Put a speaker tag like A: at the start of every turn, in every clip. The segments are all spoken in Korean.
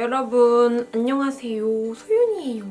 A: 여러분 안녕하세요 소윤이에요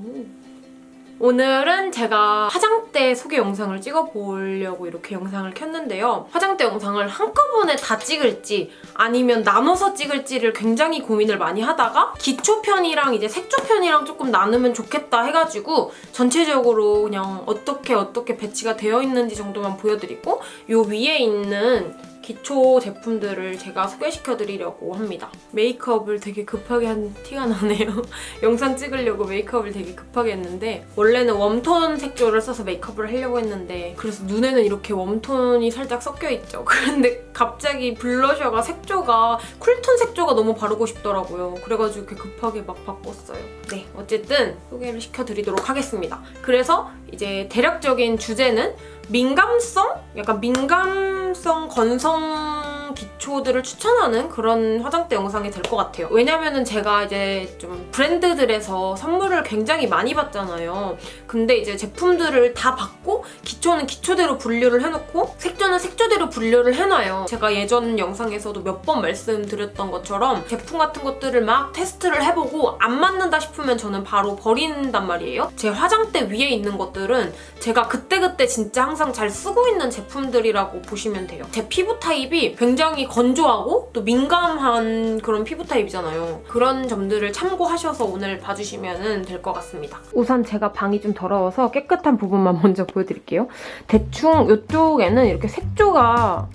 A: 오늘은 제가 화장대 소개 영상을 찍어보려고 이렇게 영상을 켰는데요. 화장대 영상을 한꺼번에 다 찍을지 아니면 나눠서 찍을지를 굉장히 고민을 많이 하다가 기초편이랑 이제 색조편이랑 조금 나누면 좋겠다 해가지고 전체적으로 그냥 어떻게 어떻게 배치가 되어 있는지 정도만 보여드리고 요 위에 있는 기초 제품들을 제가 소개시켜드리려고 합니다. 메이크업을 되게 급하게 한 티가 나네요. 영상 찍으려고 메이크업을 되게 급하게 했는데 원래는 웜톤 색조를 써서 메이크업을 하려고 했는데 그래서 눈에는 이렇게 웜톤이 살짝 섞여있죠. 그런데 갑자기 블러셔가 색조가 쿨톤 색조가 너무 바르고 싶더라고요. 그래가지고 이렇게 급하게 막 바꿨어요. 네, 어쨌든 소개를 시켜드리도록 하겠습니다. 그래서 이제 대략적인 주제는 민감성? 약간 민감성 건성 기초들을 추천하는 그런 화장대 영상이 될 것 같아요. 왜냐면은 제가 이제 좀 브랜드들에서 선물을 굉장히 많이 받잖아요. 근데 이제 제품들을 다 받고 기초는 기초대로 분류를 해놓고 색조는 색조대로 분류를 해놔요. 제가 예전 영상에서도 몇 번 말씀드렸던 것처럼 제품 같은 것들을 막 테스트를 해보고 안 맞는다 싶으면 저는 바로 버린단 말이에요. 제 화장대 위에 있는 것들은 제가 그때그때 진짜 항상 잘 쓰고 있는 제품들이라고 보시면 돼요. 제 피부 타입이 굉장히 건조하고 또 민감한 그런 피부 타입이잖아요. 그런 점들을 참고하셔서 오늘 봐주시면 될 것 같습니다. 우선 제가 방이 좀 더러워서 깨끗한 부분만 먼저 보여드릴게요. 대충 이쪽에는 이렇게 색조가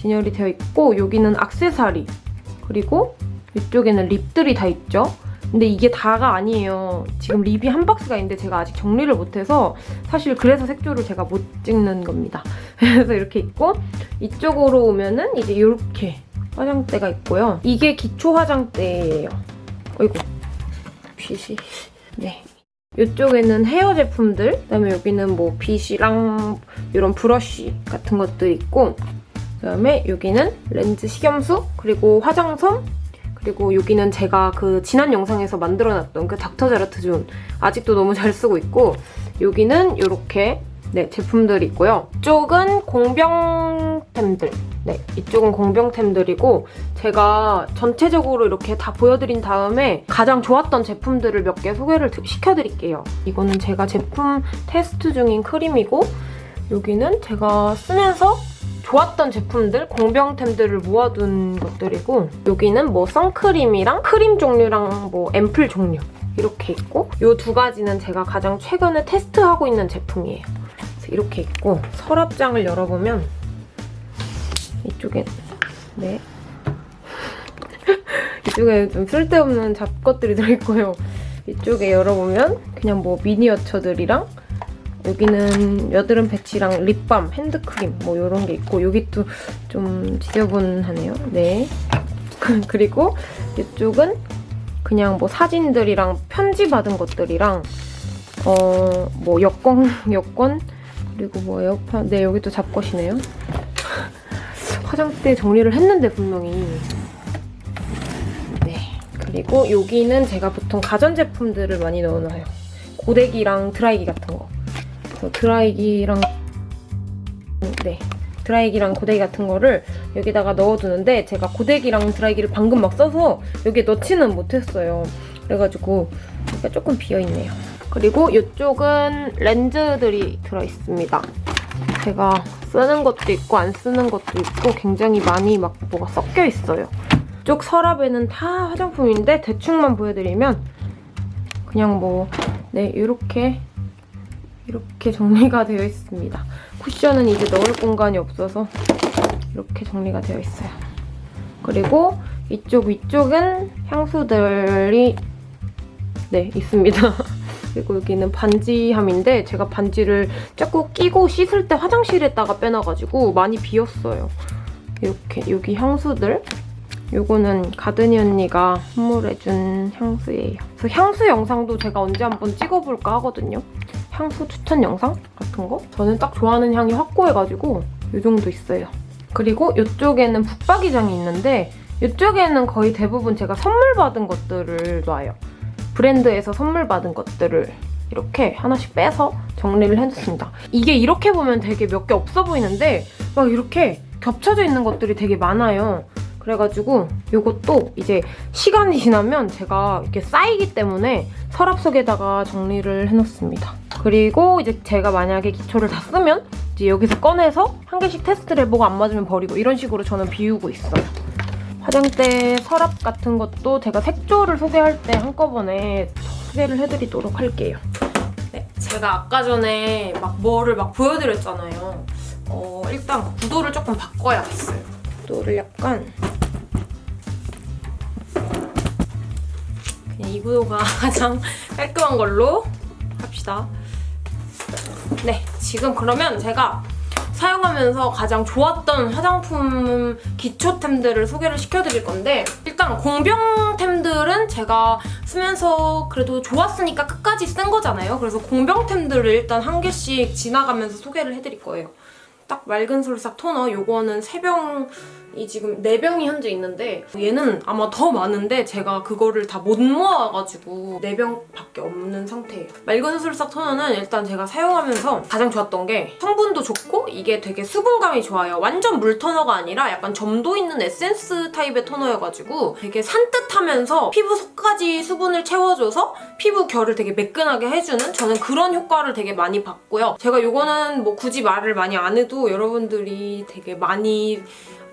A: 진열이 되어 있고 여기는 악세사리 그리고 이쪽에는 립들이 다 있죠. 근데 이게 다가 아니에요. 지금 립이 한 박스가 있는데 제가 아직 정리를 못해서 사실 그래서 색조를 제가 못 찍는 겁니다. 그래서 이렇게 있고 이쪽으로 오면은 이제 이렇게 화장대가 있고요. 이게 기초 화장대예요. 어이구 빗이 네. 이쪽에는 헤어 제품들 그다음에 여기는 뭐 빗이랑 이런 브러쉬 같은 것도 있고 그다음에 여기는 렌즈 식염수 그리고 화장솜 그리고 여기는 제가 그 지난 영상에서 만들어놨던 그 닥터자르트 존 아직도 너무 잘 쓰고 있고 여기는 이렇게 네, 제품들이 있고요. 이쪽은 공병템들. 네, 이쪽은 공병템들이고 제가 전체적으로 이렇게 다 보여드린 다음에 가장 좋았던 제품들을 몇 개 소개를 시켜드릴게요. 이거는 제가 제품 테스트 중인 크림이고 여기는 제가 쓰면서 좋았던 제품들, 공병템들을 모아둔 것들이고 여기는 뭐 선크림이랑 크림 종류랑 뭐 앰플 종류 이렇게 있고 이 두 가지는 제가 가장 최근에 테스트하고 있는 제품이에요. 이렇게 있고 서랍장을 열어보면 이쪽에 네 이쪽에 좀 쓸데없는 잡것들이 들어있고요. 이쪽에 열어보면 그냥 뭐 미니어처들이랑 여기는 여드름 패치랑 립밤, 핸드크림 뭐 이런 게 있고 여기 또 좀 지저분하네요. 네. 그리고 이쪽은 그냥 뭐 사진들이랑 편지 받은 것들이랑 어 뭐 여권, 여권 그리고 뭐 에어팟 네 여기 또 잡것이네요. 화장대 정리를 했는데 분명히 네 그리고 여기는 제가 보통 가전제품들을 많이 넣어놔요. 고데기랑 드라이기 같은 거 드라이기랑 네 드라이기랑 고데기 같은 거를 여기다가 넣어두는데 제가 고데기랑 드라이기를 방금 막 써서 여기에 넣지는 못했어요. 그래가지고 여기가 조금 비어있네요. 그리고 이쪽은 렌즈들이 들어있습니다. 제가 쓰는 것도 있고 안 쓰는 것도 있고 굉장히 많이 막 뭐가 섞여 있어요. 이쪽 서랍에는 다 화장품인데 대충만 보여드리면 그냥 뭐 네, 이렇게 이렇게 정리가 되어 있습니다. 쿠션은 이제 넣을 공간이 없어서 이렇게 정리가 되어 있어요. 그리고 이쪽 위쪽은 향수들이 네 있습니다. 그리고 여기는 반지함인데 제가 반지를 자꾸 끼고 씻을 때 화장실에다가 빼놔가지고 많이 비었어요. 이렇게 여기 향수들 요거는 가드니 언니가 선물해준 향수예요. 그래서 향수 영상도 제가 언제 한번 찍어볼까 하거든요. 향수 추천 영상 같은 거? 저는 딱 좋아하는 향이 확고해가지고 이 정도 있어요. 그리고 이쪽에는 붙박이장이 있는데 이쪽에는 거의 대부분 제가 선물 받은 것들을 놔요. 브랜드에서 선물 받은 것들을 이렇게 하나씩 빼서 정리를 해줬습니다. 이게 이렇게 보면 되게 몇 개 없어 보이는데 막 이렇게 겹쳐져 있는 것들이 되게 많아요. 그래가지고 이것도 이제 시간이 지나면 제가 이렇게 쌓이기 때문에 서랍 속에다가 정리를 해놓습니다. 그리고 이제 제가 만약에 기초를 다 쓰면 이제 여기서 꺼내서 한 개씩 테스트를 해보고 안 맞으면 버리고 이런 식으로 저는 비우고 있어요. 화장대 서랍 같은 것도 제가 색조를 소개할 때 한꺼번에 소개를 해드리도록 할게요. 네, 제가 아까 전에 막 뭐를 막 보여드렸잖아요. 어, 일단 구도를 조금 바꿔야겠어요. 구도를 약간 그냥 이 구도가 가장 깔끔한 걸로 합시다. 네, 지금 그러면 제가 사용하면서 가장 좋았던 화장품 기초템들을 소개를 시켜드릴 건데 일단 공병템들은 제가 쓰면서 그래도 좋았으니까 끝까지 쓴 거잖아요. 그래서 공병템들을 일단 한 개씩 지나가면서 소개를 해드릴 거예요. 딱 맑은 솔싹 토너 요거는 3병 이 지금 4병이 현재 있는데 얘는 아마 더 많은데 제가 그거를 다 못 모아가지고 4병밖에 없는 상태예요. 맑은 솔싹 토너는 일단 제가 사용하면서 가장 좋았던 게 성분도 좋고 이게 되게 수분감이 좋아요. 완전 물 토너가 아니라 약간 점도 있는 에센스 타입의 토너여가지고 되게 산뜻하면서 피부 속까지 수분을 채워줘서 피부 결을 되게 매끈하게 해주는 저는 그런 효과를 되게 많이 봤고요. 제가 요거는 뭐 굳이 말을 많이 안 해도 여러분들이 되게 많이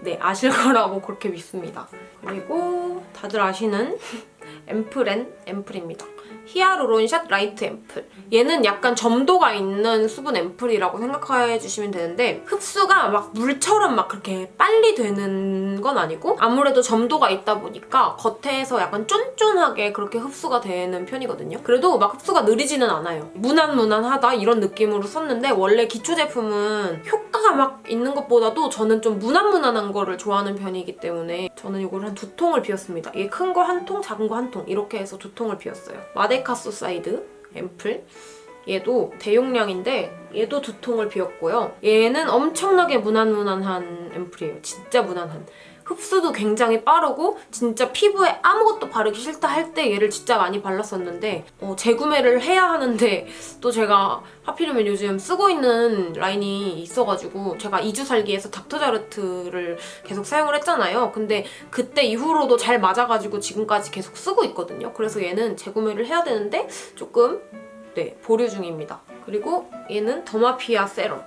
A: 네, 아실 거라고 그렇게 믿습니다. 그리고 다들 아시는 앰플엔 앰플입니다. 히알루론샷 라이트 앰플. 얘는 약간 점도가 있는 수분 앰플이라고 생각해 주시면 되는데 흡수가 막 물처럼 막 그렇게 빨리 되는 건 아니고 아무래도 점도가 있다 보니까 겉에서 약간 쫀쫀하게 그렇게 흡수가 되는 편이거든요. 그래도 막 흡수가 느리지는 않아요. 무난무난하다 이런 느낌으로 썼는데 원래 기초 제품은 효과가 막 있는 것보다도 저는 좀 무난무난한 거를 좋아하는 편이기 때문에 저는 이걸 한 두 통을 비웠습니다. 이게 큰 거 한 통, 작은 거 한 통 이렇게 해서 두 통을 비웠어요. 마데카소사이드 앰플 얘도 대용량인데 얘도 두 통을 비웠고요. 얘는 엄청나게 무난무난한 앰플이에요. 진짜 무난한. 흡수도 굉장히 빠르고 진짜 피부에 아무것도 바르기 싫다 할 때 얘를 진짜 많이 발랐었는데 어, 재구매를 해야 하는데 또 제가 하필이면 요즘 쓰고 있는 라인이 있어가지고 제가 2주 살기에서 닥터자르트를 계속 사용을 했잖아요. 근데 그때 이후로도 잘 맞아가지고 지금까지 계속 쓰고 있거든요. 그래서 얘는 재구매를 해야 되는데 조금 네 보류 중입니다. 그리고 얘는 더마피아 세럼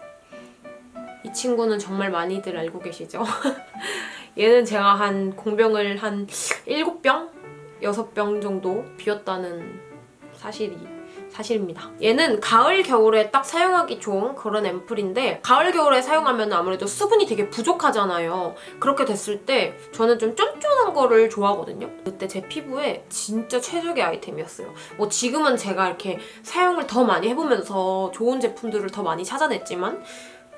A: 이 친구는 정말 많이들 알고 계시죠? 얘는 제가 한 공병을 한 7병? 6병 정도 비웠다는 사실이 사실입니다. 얘는 가을, 겨울에 딱 사용하기 좋은 그런 앰플인데 가을, 겨울에 사용하면 아무래도 수분이 되게 부족하잖아요. 그렇게 됐을 때 저는 좀 쫀쫀한 거를 좋아하거든요. 그때 제 피부에 진짜 최적의 아이템이었어요. 뭐 지금은 제가 이렇게 사용을 더 많이 해보면서 좋은 제품들을 더 많이 찾아냈지만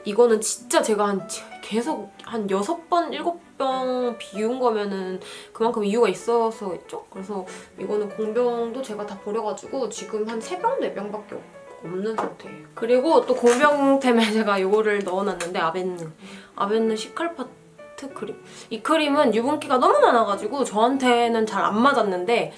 A: 이거는 진짜 제가 한 계속 한 6번, 7병 비운 거면은 그만큼 이유가 있어서겠죠? 그래서 이거는 공병도 제가 다 버려가지고 지금 한 3병, 4병밖에 없는 상태예요. 그리고 또 공병템에 제가 이거를 넣어놨는데 아벤느. 아벤느 시칼파트 크림. 이 크림은 유분기가 너무 많아가지고 저한테는 잘 안 맞았는데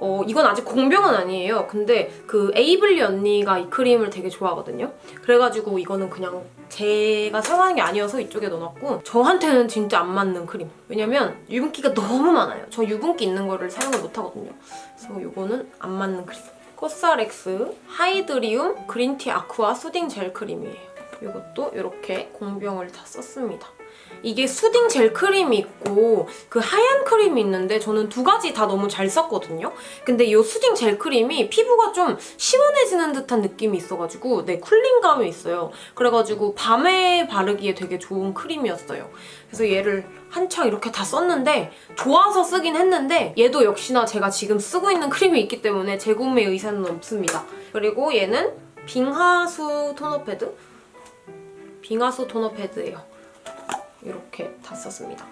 A: 어, 이건 아직 공병은 아니에요. 근데 그 에이블리 언니가 이 크림을 되게 좋아하거든요. 그래가지고 이거는 그냥 제가 사용하는 게 아니어서 이쪽에 넣어놨고 저한테는 진짜 안 맞는 크림. 왜냐면 유분기가 너무 많아요. 저 유분기 있는 거를 사용을 못하거든요. 그래서 이거는 안 맞는 크림. 코스알엑스 하이드리움 그린티 아쿠아 수딩 젤 크림이에요. 이것도 이렇게 공병을 다 썼습니다. 이게 수딩 젤 크림이 있고 그 하얀 크림이 있는데 저는 두 가지 다 너무 잘 썼거든요. 근데 이 수딩 젤 크림이 피부가 좀 시원해지는 듯한 느낌이 있어가지고 네 쿨링감이 있어요. 그래가지고 밤에 바르기에 되게 좋은 크림이었어요. 그래서 얘를 한창 이렇게 다 썼는데 좋아서 쓰긴 했는데 얘도 역시나 제가 지금 쓰고 있는 크림이 있기 때문에 재구매 의사는 없습니다. 그리고 얘는 빙하수 토너 패드? 빙하수 토너 패드예요. 이렇게 다 썼습니다.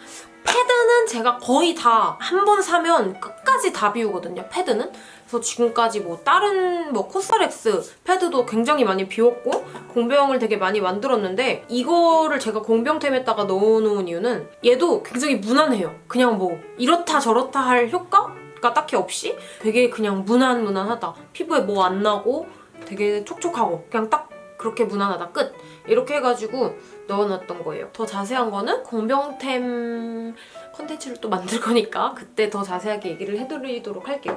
A: 패드는 제가 거의 다 한 번 사면 끝까지 다 비우거든요, 패드는. 그래서 지금까지 뭐 다른 뭐 코스렉스 패드도 굉장히 많이 비웠고 공병을 되게 많이 만들었는데 이거를 제가 공병템에다가 넣어놓은 이유는 얘도 굉장히 무난해요. 그냥 뭐 이렇다 저렇다 할 효과가 딱히 없이 되게 그냥 무난무난하다. 피부에 뭐 안 나고 되게 촉촉하고 그냥 딱 그렇게 무난하다 끝 이렇게 해가지고 넣어놨던 거예요. 더 자세한 거는 공병템 컨텐츠를 또 만들 거니까 그때 더 자세하게 얘기를 해드리도록 할게요.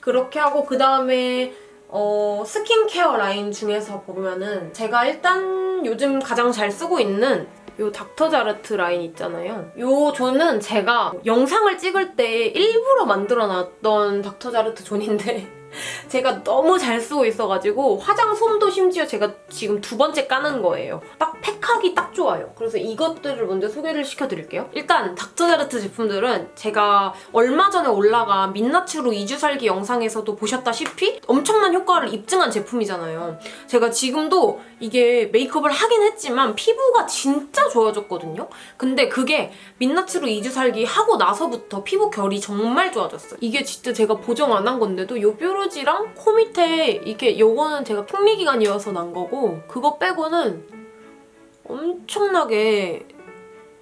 A: 그렇게 하고 그 다음에 어, 스킨케어 라인 중에서 보면은 제가 일단 요즘 가장 잘 쓰고 있는 요 닥터자르트 라인 있잖아요. 요 존은 제가 영상을 찍을 때 일부러 만들어놨던 닥터자르트 존인데 제가 너무 잘 쓰고 있어가지고 화장솜도 심지어 제가 지금 두 번째 까는 거예요. 딱 팩하기 딱 좋아요. 그래서 이것들을 먼저 소개를 시켜드릴게요. 일단 닥터자르트 제품들은 제가 얼마 전에 올라간 민낯으로 2주 살기 영상에서도 보셨다시피 엄청난 효과를 입증한 제품이잖아요. 제가 지금도 이게 메이크업을 하긴 했지만 피부가 진짜 좋아졌거든요. 근데 그게 민낯으로 2주 살기 하고 나서부터 피부 결이 정말 좋아졌어요. 이게 진짜 제가 보정 안 한 건데도 요 뾰 루지랑 코 밑에 이게 요거는 제가 핑미 기간이어서 난 거고 그거 빼고는 엄청나게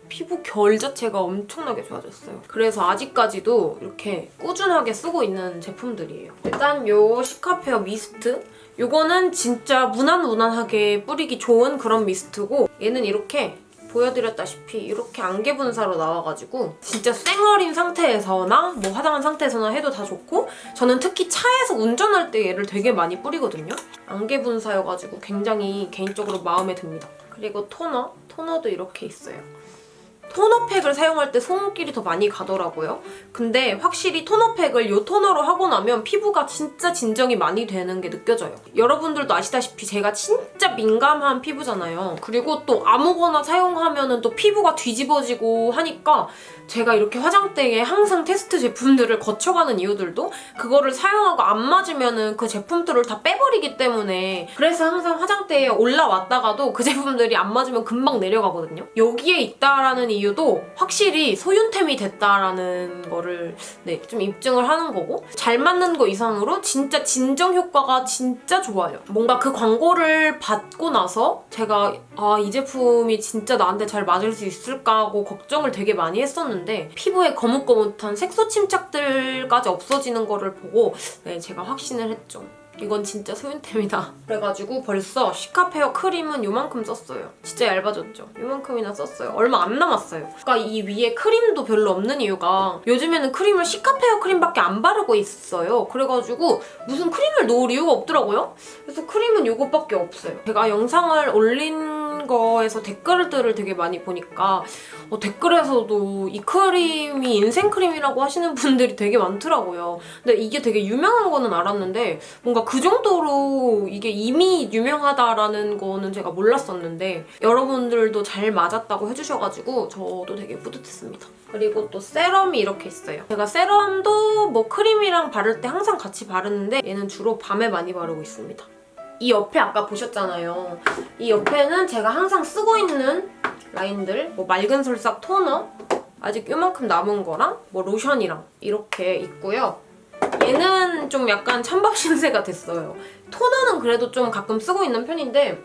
A: 피부 결 자체가 엄청나게 좋아졌어요. 그래서 아직까지도 이렇게 꾸준하게 쓰고 있는 제품들이에요. 일단 요 시카페어 미스트 요거는 진짜 무난무난하게 뿌리기 좋은 그런 미스트고 얘는 이렇게 보여드렸다시피 이렇게 안개 분사로 나와가지고 진짜 쌩얼인 상태에서나 뭐 화장한 상태에서나 해도 다 좋고 저는 특히 차에서 운전할 때 얘를 되게 많이 뿌리거든요. 안개 분사여가지고 굉장히 개인적으로 마음에 듭니다. 그리고 토너, 토너도 이렇게 있어요. 토너팩을 사용할 때 손길이 더 많이 가더라고요. 근데 확실히 토너팩을 이 토너로 하고 나면 피부가 진짜 진정이 많이 되는 게 느껴져요. 여러분들도 아시다시피 제가 진짜 민감한 피부잖아요. 그리고 또 아무거나 사용하면 또 피부가 뒤집어지고 하니까 제가 이렇게 화장대에 항상 테스트 제품들을 거쳐가는 이유들도 그거를 사용하고 안 맞으면 그 제품들을 다 빼버리기 때문에 그래서 항상 화장대에 올라왔다가도 그 제품들이 안 맞으면 금방 내려가거든요. 여기에 있다라는 이유도 확실히 소윤템이 됐다라는 거를 네, 좀 입증을 하는 거고 잘 맞는 거 이상으로 진짜 진정 효과가 진짜 좋아요. 뭔가 그 광고를 받고 나서 제가 아 이 제품이 진짜 나한테 잘 맞을 수 있을까 하고 걱정을 되게 많이 했었는데 피부에 거뭇거뭇한 색소 침착들까지 없어지는 거를 보고 네, 제가 확신을 했죠. 이건 진짜 소윤템이다. 그래가지고 벌써 시카페어 크림은 요만큼 썼어요. 진짜 얇아졌죠? 요만큼이나 썼어요. 얼마 안 남았어요. 그러니까 이 위에 크림도 별로 없는 이유가 요즘에는 크림을 시카페어 크림밖에 안 바르고 있어요. 그래가지고 무슨 크림을 놓을 이유가 없더라고요. 그래서 크림은 요것밖에 없어요. 제가 영상을 올린 거에서 댓글들을 되게 많이 보니까 어, 댓글에서도 이 크림이 인생 크림이라고 하시는 분들이 되게 많더라고요. 근데 이게 되게 유명한 거는 알았는데 뭔가 그 정도로 이게 이미 유명하다라는 거는 제가 몰랐었는데 여러분들도 잘 맞았다고 해주셔가지고 저도 되게 뿌듯했습니다. 그리고 또 세럼이 이렇게 있어요. 제가 세럼도 뭐 크림이랑 바를 때 항상 같이 바르는데 얘는 주로 밤에 많이 바르고 있습니다. 이 옆에 아까 보셨잖아요. 이 옆에는 제가 항상 쓰고 있는 라인들 뭐 맑은 솔싹 토너 아직 요만큼 남은 거랑 뭐 로션이랑 이렇게 있고요. 얘는 좀 약간 찬밥 신세가 됐어요. 토너는 그래도 좀 가끔 쓰고 있는 편인데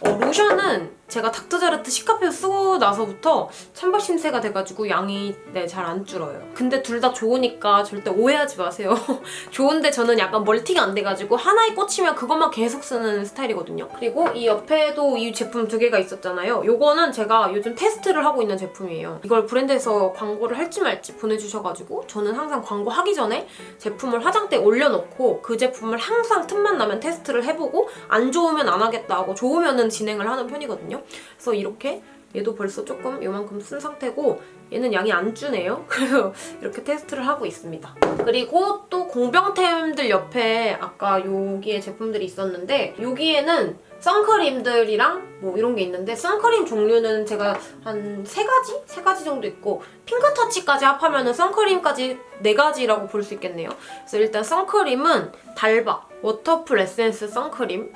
A: 어, 로션은 제가 닥터자르트 시카페어 쓰고 나서부터 찬밥 신세가 돼가지고 양이 네, 잘 안 줄어요. 근데 둘 다 좋으니까 절대 오해하지 마세요. 좋은데 저는 약간 멀티가 안 돼가지고 하나에 꽂히면 그것만 계속 쓰는 스타일이거든요. 그리고 이 옆에도 이 제품 두 개가 있었잖아요. 요거는 제가 요즘 테스트를 하고 있는 제품이에요. 이걸 브랜드에서 광고를 할지 말지 보내주셔가지고 저는 항상 광고 하기 전에 제품을 화장대에 올려놓고 그 제품을 항상 틈만 나면 테스트를 해보고 안 좋으면 안 하겠다 하고 좋으면 진행을 하는 편이거든요. 그래서 이렇게 얘도 벌써 조금 이만큼 쓴 상태고 얘는 양이 안 주네요. 그래서 이렇게 테스트를 하고 있습니다. 그리고 또 공병템들 옆에 아까 여기에 제품들이 있었는데 여기에는 선크림들이랑 뭐 이런 게 있는데 선크림 종류는 제가 한 세 가지? 세 가지 정도 있고 핑크터치까지 합하면 선크림까지 네 가지라고 볼 수 있겠네요. 그래서 일단 선크림은 달바 워터풀 에센스 선크림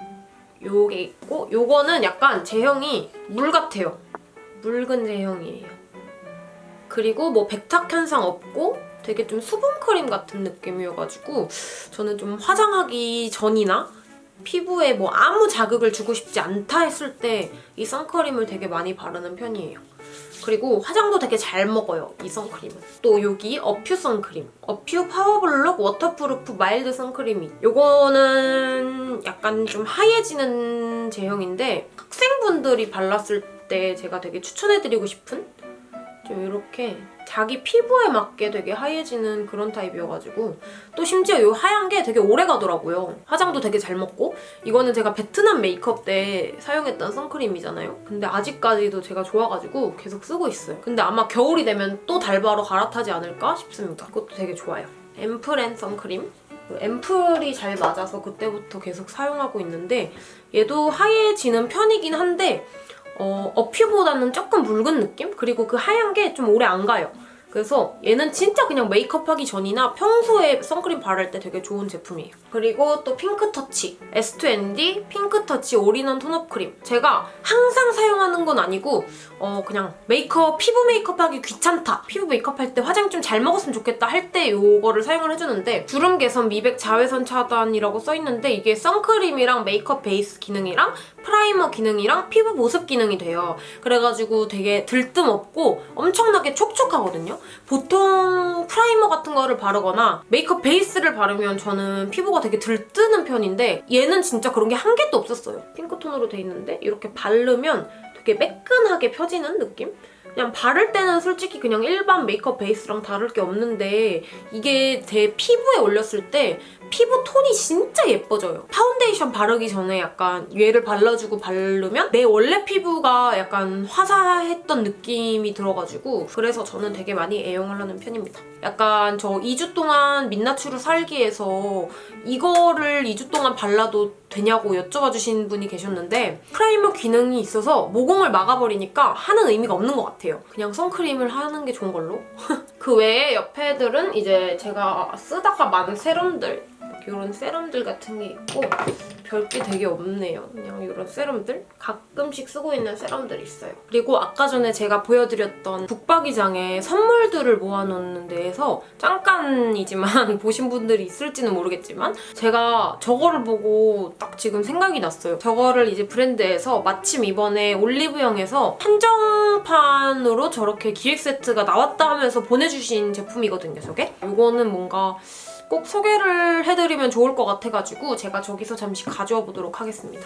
A: 요게 있고 요거는 약간 제형이 물 같아요. 묽은 제형이에요. 그리고 뭐 백탁 현상 없고 되게 좀 수분크림 같은 느낌이어가지고 저는 좀 화장하기 전이나 피부에 뭐 아무 자극을 주고 싶지 않다 했을 때 이 선크림을 되게 많이 바르는 편이에요. 그리고 화장도 되게 잘 먹어요, 이 선크림은. 또 여기 어퓨 선크림. 어퓨 파워블록 워터프루프 마일드 선크림이. 요거는 약간 좀 하얘지는 제형인데 학생분들이 발랐을 때 제가 되게 추천해드리고 싶은 좀 이렇게 자기 피부에 맞게 되게 하얘지는 그런 타입이어가지고 또 심지어 이 하얀 게 되게 오래 가더라고요. 화장도 되게 잘 먹고 이거는 제가 베트남 메이크업 때 사용했던 선크림이잖아요. 근데 아직까지도 제가 좋아가지고 계속 쓰고 있어요. 근데 아마 겨울이 되면 또 달바로 갈아타지 않을까 싶습니다. 그것도 되게 좋아요. 앰플앤 선크림 앰플이 잘 맞아서 그때부터 계속 사용하고 있는데 얘도 하얘지는 편이긴 한데 어, 어퓨보다는 조금 묽은 느낌? 그리고 그 하얀 게 좀 오래 안 가요. 그래서 얘는 진짜 그냥 메이크업 하기 전이나 평소에 선크림 바를 때 되게 좋은 제품이에요. 그리고 또 핑크터치 S2ND 핑크터치 올인원 톤업 크림 제가 항상 사용하는 건 아니고 어 그냥 메이크업, 피부 메이크업 하기 귀찮다 피부 메이크업 할 때 화장 좀 잘 먹었으면 좋겠다 할때 이거를 사용을 해주는데 주름 개선, 미백, 자외선 차단이라고 써있는데 이게 선크림이랑 메이크업 베이스 기능이랑 primer 기능이랑 피부 보습 기능이 돼요. 그래가지고 되게 들뜸 없고 엄청나게 촉촉하거든요. 보통 primer 같은 거를 바르거나 메이크업 베이스를 바르면 저는 피부가 되게 들뜨는 편인데 얘는 진짜 그런 게 한 개도 없었어요. pink tone으로 돼 있는데 이렇게 바르면 되게 매끈하게 펴지는 느낌? 그냥 바를 때는 솔직히 그냥 일반 메이크업 베이스랑 다를 게 없는데 이게 제 피부에 올렸을 때 피부 톤이 진짜 예뻐져요. 파운데이션 바르기 전에 약간 얘를 발라주고 바르면 내 원래 피부가 약간 화사했던 느낌이 들어가지고 그래서 저는 되게 많이 애용을 하는 편입니다. 약간 저 2주 동안 민낯으로 살기 위해서 이거를 2주 동안 발라도 되냐고 여쭤봐 주신 분이 계셨는데 primer 기능이 있어서 모공을 막아버리니까 하는 의미가 없는 것 같아요. 그냥 선크림을 하는 게 좋은 걸로. 그 외에 옆에 애들은 이제 제가 쓰다가 많은 serum들 이런 세럼들 같은 게 있고 별게 되게 없네요. 그냥 이런 세럼들? 가끔씩 쓰고 있는 세럼들이 있어요. 그리고 아까 전에 제가 보여드렸던 북박이장에 선물들을 모아놓는 데에서 잠깐이지만 보신 분들이 있을지는 모르겠지만 제가 저거를 보고 딱 지금 생각이 났어요. 저거를 이제 브랜드에서 마침 이번에 올리브영에서 한정판 으로 저렇게 기획 세트가 나왔다 하면서 보내주신 제품이거든요, 저게. 이거는 뭔가 꼭 소개를 해드리면 좋을 것 같아가지고 제가 저기서 잠시 가져와 보도록 하겠습니다.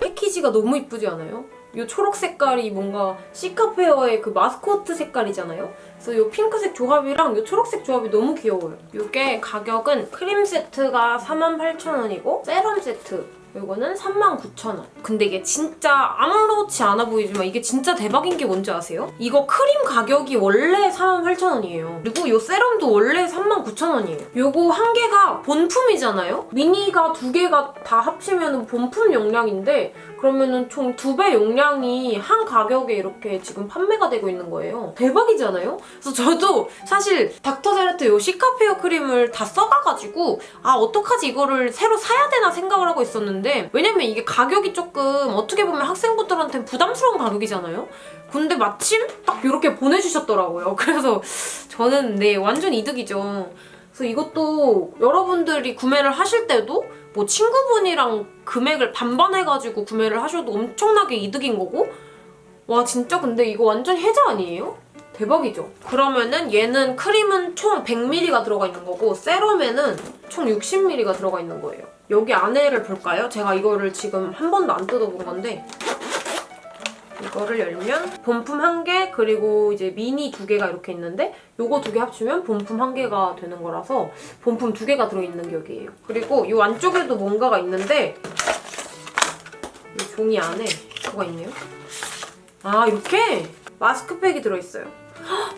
A: 패키지가 너무 이쁘지 않아요? 이 초록 색깔이 뭔가 시카페어의 그 마스코트 색깔이잖아요? 그래서 이 핑크색 조합이랑 이 초록색 조합이 너무 귀여워요. 이게 가격은 크림 세트가 48,000원이고 세럼 세트 이거는 39,000원. 근데 이게 진짜 아무렇지 않아 보이지만 이게 진짜 대박인 게 뭔지 아세요? 이거 크림 가격이 원래 48,000원이에요. 그리고 이 세럼도 원래 39,000원이에요. 이거 한 개가 본품이잖아요? 미니가 두 개가 다 합치면 본품 용량인데 그러면은 총 두 배 용량이 한 가격에 이렇게 지금 판매가 되고 있는 거예요. 대박이잖아요? 그래서 저도 사실 닥터제라트 이 시카페어 크림을 다 써가가지고 아 어떡하지 이거를 새로 사야 되나 생각을 하고 있었는데 왜냐면 이게 가격이 조금 어떻게 보면 학생분들한테 부담스러운 가격이잖아요? 근데 마침 딱 이렇게 보내주셨더라고요. 그래서 저는 네 완전 이득이죠. 그래서 이것도 여러분들이 구매를 하실 때도 뭐 친구분이랑 금액을 반반 해가지고 구매를 하셔도 엄청나게 이득인 거고 와 진짜 근데 이거 완전 혜자 아니에요? 대박이죠? 그러면은 얘는 크림은 총 100ml가 들어가 있는 거고 세럼에는 총 60ml가 들어가 있는 거예요. 여기 안에를 볼까요? 제가 이거를 지금 한 번도 안 뜯어본 건데 이거를 열면 본품 한개 그리고 이제 미니 두 개가 이렇게 있는데 요거 두 개 합치면 본품 한 개가 되는 거라서 본품 두 개가 들어있는 격이에요. 그리고 이 안쪽에도 뭔가가 있는데 이 종이 안에 뭐가 있네요. 아 이렇게 마스크팩이 들어있어요.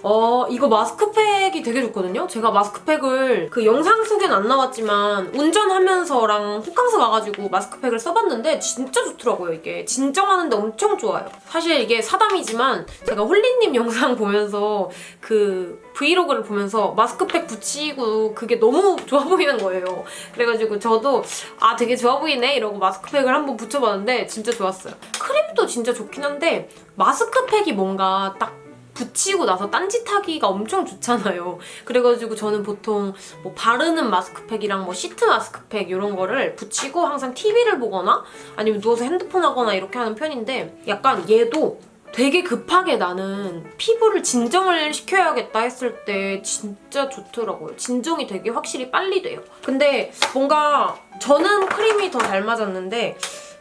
A: 어 이거 마스크팩이 되게 좋거든요? 제가 마스크팩을 그 영상 속엔 안 나왔지만 운전하면서랑 호캉스 와가지고 마스크팩을 써봤는데 진짜 좋더라고요 이게. 진정하는데 엄청 좋아요. 사실 이게 사담이지만 제가 홀리님 영상 보면서 그 브이로그를 보면서 마스크팩 붙이고 그게 너무 좋아 보이는 거예요. 그래가지고 저도 아 되게 좋아 보이네 이러고 마스크팩을 한번 붙여봤는데 진짜 좋았어요. 크림도 진짜 좋긴 한데 마스크팩이 뭔가 딱 붙이고 나서 딴짓하기가 엄청 좋잖아요. 그래가지고 저는 보통 뭐 바르는 마스크팩이랑 뭐 시트 마스크팩 이런 거를 붙이고 항상 TV를 보거나 아니면 누워서 핸드폰 하거나 이렇게 하는 편인데 약간 얘도 되게 급하게 나는 피부를 진정을 시켜야겠다 했을 때 진짜 좋더라고요. 진정이 되게 확실히 빨리 돼요. 근데 뭔가 저는 크림이 더 잘 맞았는데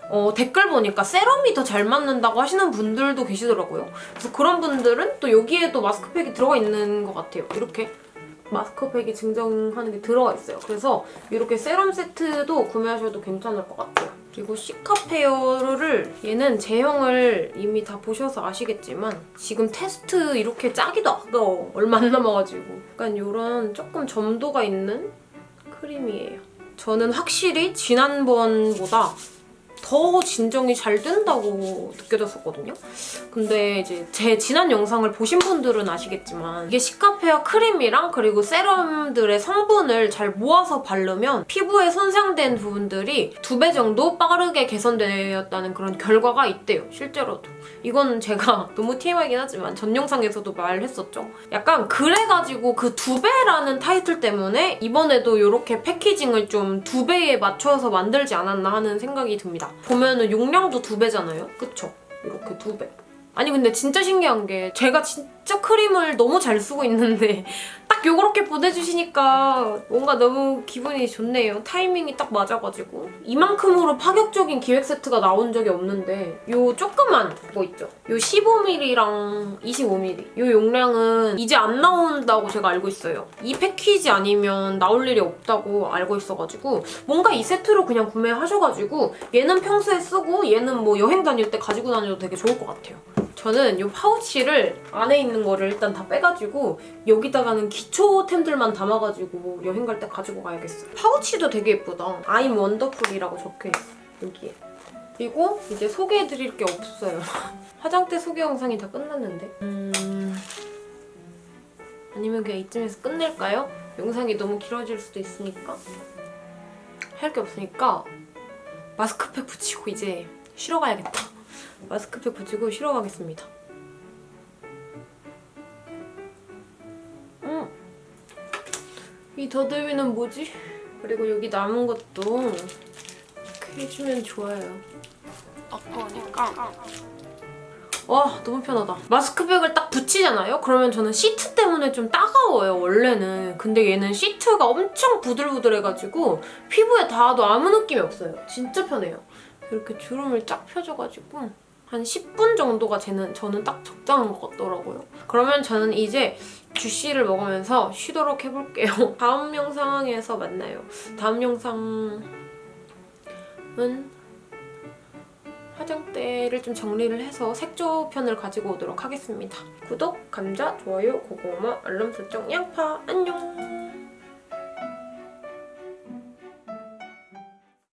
A: 어, 댓글 보니까 세럼이 더 잘 맞는다고 하시는 분들도 계시더라고요. 그래서 그런 분들은 또 여기에도 마스크팩이 들어가 있는 것 같아요. 이렇게 마스크팩이 증정하는 게 들어가 있어요. 그래서 이렇게 세럼 세트도 구매하셔도 괜찮을 것 같아요. 그리고 시카페어를 얘는 제형을 이미 다 보셔서 아시겠지만 지금 테스트 이렇게 짜기도 아까워. 얼마 안 남아가지고. 약간 이런 조금 점도가 있는 크림이에요. 저는 확실히 지난번보다 더 진정이 잘 된다고 느껴졌었거든요. 근데 이제 제 지난 영상을 보신 분들은 아시겠지만 이게 시카페어 크림이랑 그리고 세럼들의 성분을 잘 모아서 바르면 피부에 손상된 부분들이 두 배 정도 빠르게 개선되었다는 그런 결과가 있대요. 실제로도. 이건 제가 너무 TMI긴 하지만 전 영상에서도 말했었죠. 약간 그래가지고 그 두 배라는 타이틀 때문에 이번에도 이렇게 패키징을 좀 두 배에 맞춰서 만들지 않았나 하는 생각이 듭니다. 보면은 용량도 두 배잖아요. 그쵸? 이렇게 두 배. 아니 근데 진짜 신기한 게 제가 진 짜 크림을 너무 잘 쓰고 있는데 딱 요렇게 보내주시니까 뭔가 너무 기분이 좋네요. 타이밍이 딱 맞아가지고 이만큼으로 파격적인 기획 세트가 나온 적이 없는데 요 조그만 거 있죠? 요 15ml랑 25ml 요 용량은 이제 안 나온다고 제가 알고 있어요. 이 패키지 아니면 나올 일이 없다고 알고 있어가지고 뭔가 이 세트로 그냥 구매하셔가지고 얘는 평소에 쓰고 얘는 뭐 여행 다닐 때 가지고 다녀도 되게 좋을 것 같아요. 저는 이 파우치를 안에 있는 거를 일단 다 빼가지고 여기다가는 기초템들만 담아가지고 여행 갈 때 가지고 가야겠어요. 파우치도 되게 예쁘다. I'm wonderful이라고 적혀있어, 여기에. 그리고 이제 소개해드릴 게 없어요. 화장대 소개 영상이 다 끝났는데. 음... 아니면 그냥 이쯤에서 끝낼까요? 영상이 너무 길어질 수도 있으니까. 할 게 없으니까 마스크팩 붙이고 이제 쉬러 가야겠다. 마스크팩 붙이고 쉬러 가겠습니다. 음. 이 더듬이는 뭐지? 그리고 여기 남은 것도 이렇게 해주면 좋아요. 아까우니까. 와 너무 편하다. 마스크팩을 딱 붙이잖아요? 그러면 저는 시트 때문에 좀 따가워요 원래는. 근데 얘는 시트가 엄청 부들부들해가지고 피부에 닿아도 아무 느낌이 없어요. 진짜 편해요. 이렇게 주름을 쫙 펴줘가지고 한 10분 정도가 저는, 저는 딱 적당한 것 같더라고요. 그러면 저는 이제 주시를 먹으면서 쉬도록 해볼게요. 다음 영상에서 만나요. 다음 영상은 화장대를 좀 정리를 해서 색조 편을 가지고 오도록 하겠습니다. 구독, 감자, 좋아요, 고구마, 알람 설정, 양파 안녕!